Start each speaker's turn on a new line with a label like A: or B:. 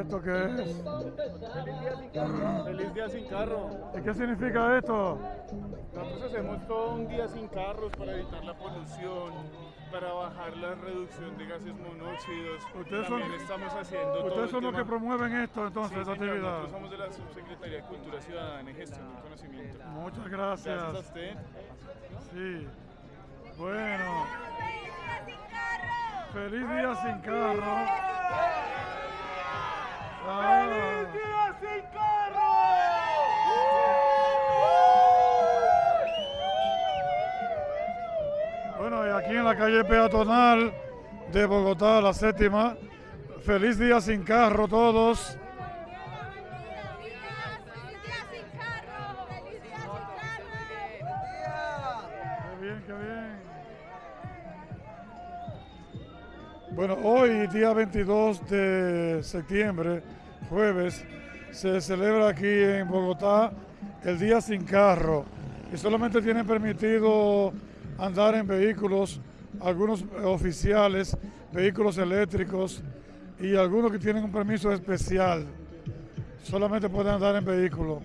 A: ¿Esto qué es?
B: Feliz día sin carro. Feliz día sin carro.
A: ¿Y qué significa esto?
B: Nosotros hacemos todo un día sin carros para evitar la polución, para bajar la reducción de gases monóxidos.
A: Ustedes son-
B: También estamos haciendo todo
A: Ustedes
B: el
A: son los que promueven esto entonces,
B: Sí,
A: esta
B: señor,
A: actividad.
B: Nosotros somos de la Subsecretaría de Cultura Ciudadana y Gestión del Conocimiento.
A: Muchas
B: Gracias a
A: gracias.
B: usted.
A: Sí. Bueno. Feliz día sin carro. Ah. Bueno, y aquí en la calle peatonal de Bogotá, la séptima. Feliz día sin carro todos. Qué bien, qué bien. Bueno, hoy, día 22 de septiembre, jueves, se celebra aquí en Bogotá el Día Sin Carro. Y solamente tienen permitido andar en vehículos, algunos oficiales, vehículos eléctricos y algunos que tienen un permiso especial. Solamente pueden andar en vehículos.